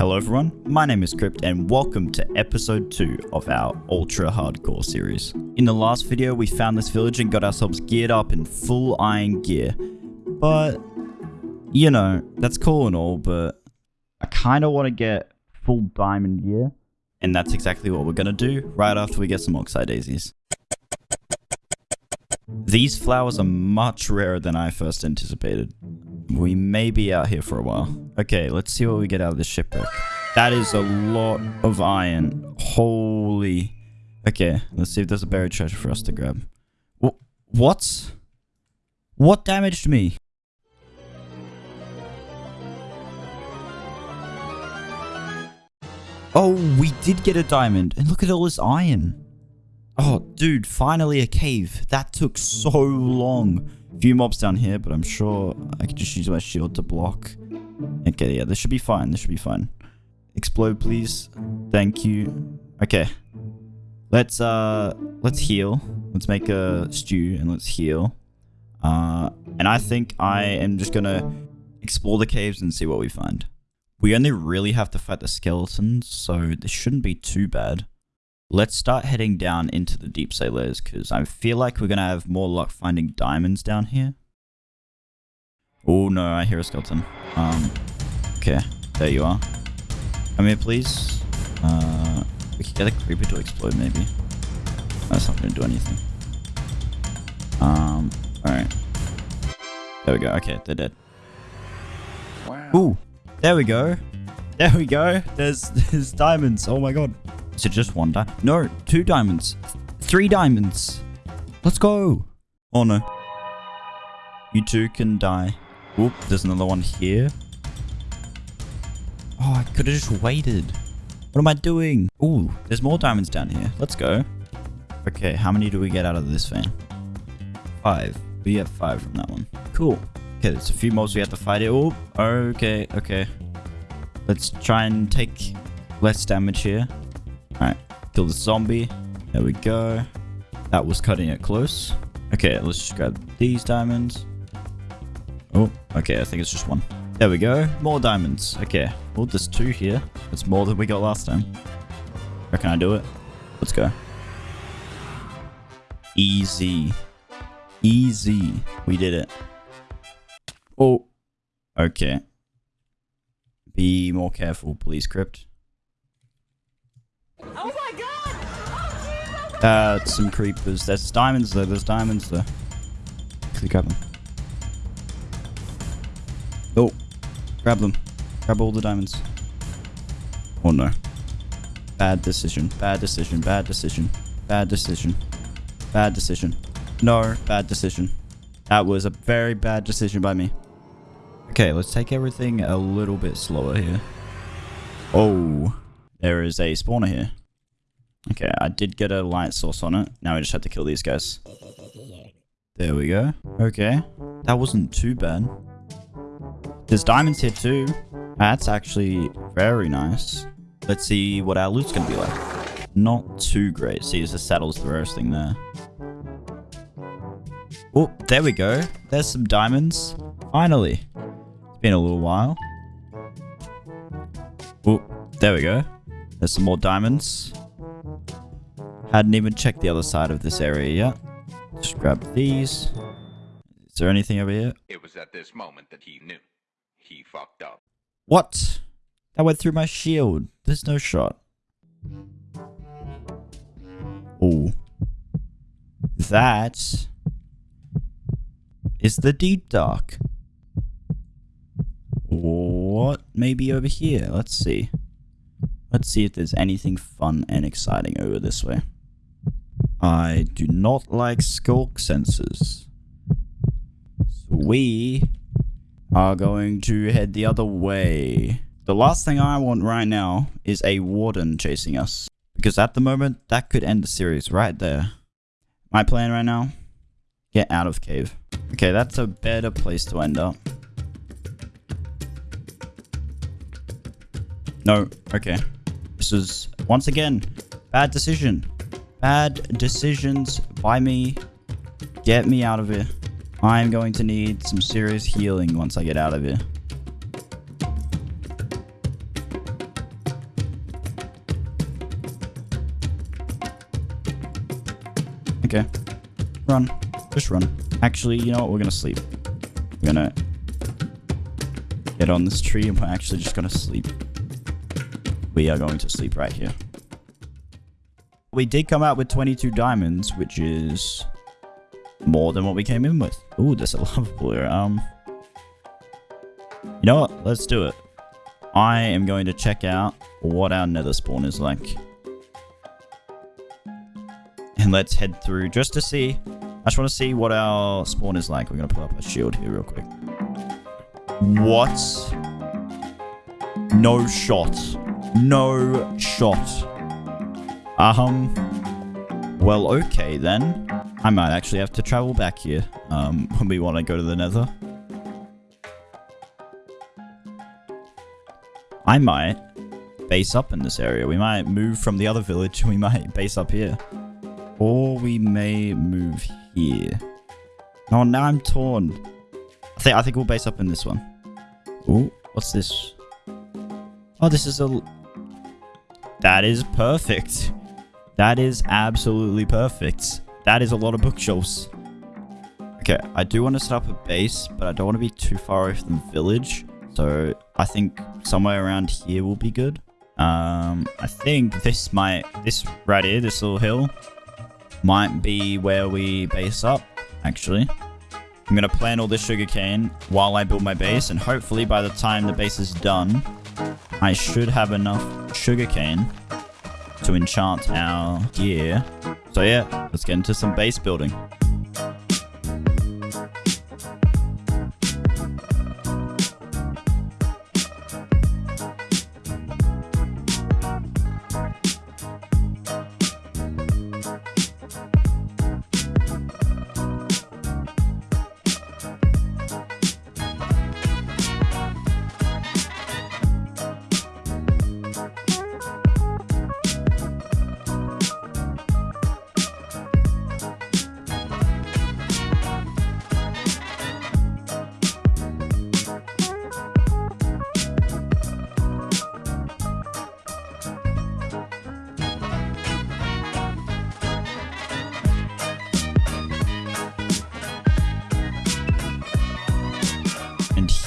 Hello everyone, my name is Crypt and welcome to episode 2 of our ultra hardcore series. In the last video we found this village and got ourselves geared up in full iron gear. But, you know, that's cool and all, but I kind of want to get full diamond gear. And that's exactly what we're going to do right after we get some oxeye daisies. These flowers are much rarer than I first anticipated. We may be out here for a while. Okay, let's see what we get out of this shipwreck. That is a lot of iron. Holy. Okay, let's see if there's a buried treasure for us to grab. Wh what? What damaged me? Oh, we did get a diamond. And look at all this iron. Oh, dude, finally a cave. That took so long. Few mobs down here, but I'm sure I can just use my shield to block. Okay, yeah, this should be fine. This should be fine. Explode, please. Thank you. Okay. Let's, uh, let's heal. Let's make a stew and let's heal. Uh, and I think I am just gonna explore the caves and see what we find. We only really have to fight the skeletons, so this shouldn't be too bad. Let's start heading down into the deepslate layers, because I feel like we're going to have more luck finding diamonds down here. Oh no, I hear a skeleton. Um, okay, there you are. Come here, please. Uh, we could get a creeper to explode, maybe. That's not going to do anything. Um, alright. There we go. Okay, they're dead. Wow. Ooh. There we go. There we go. There's there's diamonds. Oh my god. It just one diamond? No, two diamonds. Three diamonds. Let's go. Oh no. You two can die. Oop, there's another one here. Oh, I could have just waited. What am I doing? Ooh, there's more diamonds down here. Let's go. Okay, how many do we get out of this vein? Five. We have five from that one. Cool. Okay, there's a few mobs we have to fight it. Oh, okay, okay. Let's try and take less damage here. Alright, kill the zombie. There we go. That was cutting it close. Okay, let's just grab these diamonds. Oh, okay, I think it's just one. There we go. More diamonds. Okay. Well, there's two here. That's more than we got last time. Reckon I do it? Let's go. Easy. Easy. We did it. Oh. Okay. Be more careful, please, Crypt. Uh, some creepers. There's diamonds though. There's diamonds there. Quickly grab them. Oh. Grab them. Grab all the diamonds. Oh no. Bad decision. Bad decision. Bad decision. Bad decision. Bad decision. No, bad decision. That was a very bad decision by me. Okay, let's take everything a little bit slower here. Oh, there is a spawner here. Okay, I did get a light source on it. Now we just have to kill these guys. There we go. Okay, that wasn't too bad. There's diamonds here too. That's actually very nice. Let's see what our loot's gonna be like. Not too great. See, the saddle's the rarest thing there. Oh, there we go. There's some diamonds. Finally. It's been a little while. Oh, there we go. There's some more diamonds. Hadn't even checked the other side of this area yet. Just grab these. Is there anything over here? It was at this moment that he knew. He fucked up. What? That went through my shield. There's no shot. Oh. That is the deep dark. What? Maybe over here. Let's see. Let's see if there's anything fun and exciting over this way. I do not like sculk sensors. So we are going to head the other way. The last thing I want right now is a warden chasing us. Because at the moment, that could end the series right there. My plan right now, get out of cave. Okay, that's a better place to end up. No, okay. This is, once again, bad decision. Bad decisions by me. Get me out of here. I'm going to need some serious healing once I get out of here. Okay. Run. Just run. Actually, you know what? We're going to sleep. We're going to get on this tree and we're actually just going to sleep. We are going to sleep right here. We did come out with 22 diamonds, which is more than what we came in with. Ooh, that's a lava pool. Um, you know what? Let's do it. I am going to check out what our nether spawn is like. And let's head through just to see. I just want to see what our spawn is like. We're going to put up a shield here real quick. What? No shot. No shot. Um, well, okay then. I might actually have to travel back here um, when we want to go to the nether. I might base up in this area. We might move from the other village. We might base up here. Or we may move here. Oh, now I'm torn. I think, I think we'll base up in this one. Ooh, what's this? Oh, this is a... That is perfect. That is absolutely perfect. That is a lot of bookshelves. Okay, I do want to set up a base, but I don't want to be too far away from the village. So I think somewhere around here will be good. Um, I think this might, this right here, this little hill, might be where we base up, actually. I'm going to plant all this sugarcane while I build my base, and hopefully by the time the base is done, I should have enough sugarcane to enchant our gear. So yeah, let's get into some base building.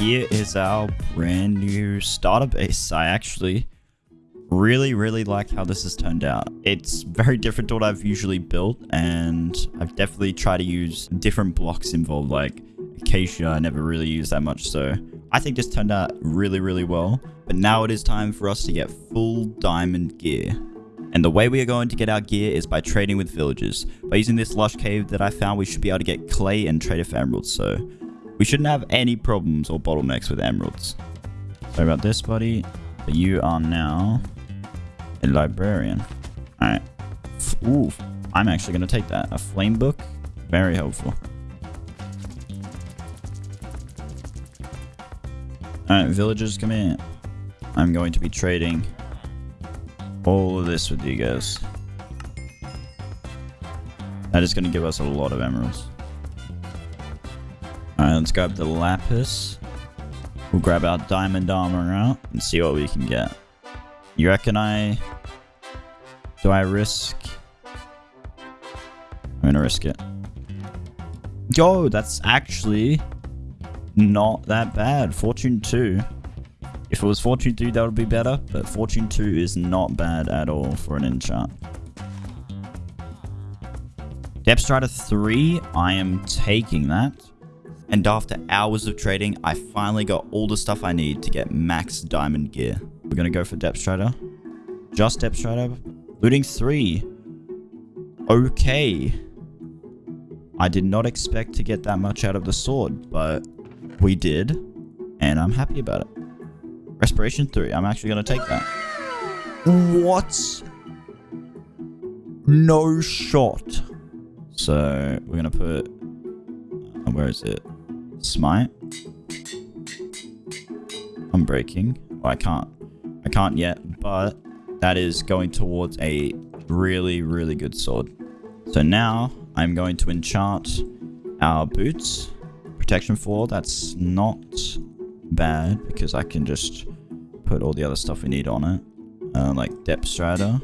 Here is our brand new starter base. I actually really, really like how this has turned out. It's very different to what I've usually built, and I've definitely tried to use different blocks involved, like acacia I never really used that much, so I think this turned out really, really well. But now it is time for us to get full diamond gear. And the way we are going to get our gear is by trading with villagers. By using this lush cave that I found, we should be able to get clay and trade it for emeralds, so we shouldn't have any problems or bottlenecks with emeralds. Sorry about this, buddy. But you are now a librarian. Alright. Ooh, I'm actually going to take that. A flame book. Very helpful. Alright, villagers, come in. I'm going to be trading all of this with you guys. That is going to give us a lot of emeralds. Alright, let's grab the lapis. We'll grab our diamond armor out and see what we can get. You reckon I... Do I risk... I'm gonna risk it. Yo, that's actually not that bad. Fortune 2. If it was Fortune 3, that would be better, but Fortune 2 is not bad at all for an enchant. Depth Strider 3, I am taking that. And after hours of trading, I finally got all the stuff I need to get max diamond gear. We're gonna go for Depth Strider. Just Depth Strider. Looting 3. Okay. I did not expect to get that much out of the sword, but we did. And I'm happy about it. Respiration 3. I'm actually gonna take that. What? No shot. So, we're gonna put... uh, Where is it? Smite. I'm breaking. Oh, I can't. I can't yet, but that is going towards a really, really good sword. So now I'm going to enchant our boots. Protection 4, that's not bad because I can just put all the other stuff we need on it. Uh, like Depth Strider,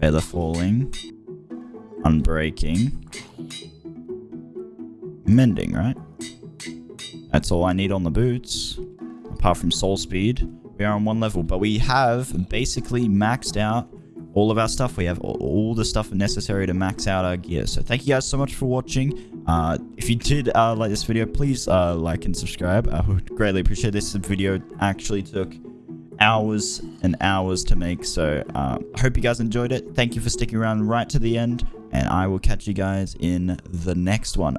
Feather Falling. unbreaking, mending, right? That's all I need on the boots. Apart from soul speed, we are on one level, but we have basically maxed out all of our stuff. We have all, the stuff necessary to max out our gear. So thank you guys so much for watching. Uh, if you did uh, like this video, please uh, like and subscribe. I would greatly appreciate this. video actually took hours and hours to make. So uh, I hope you guys enjoyed it. Thank you for sticking around right to the end. And I will catch you guys in the next one.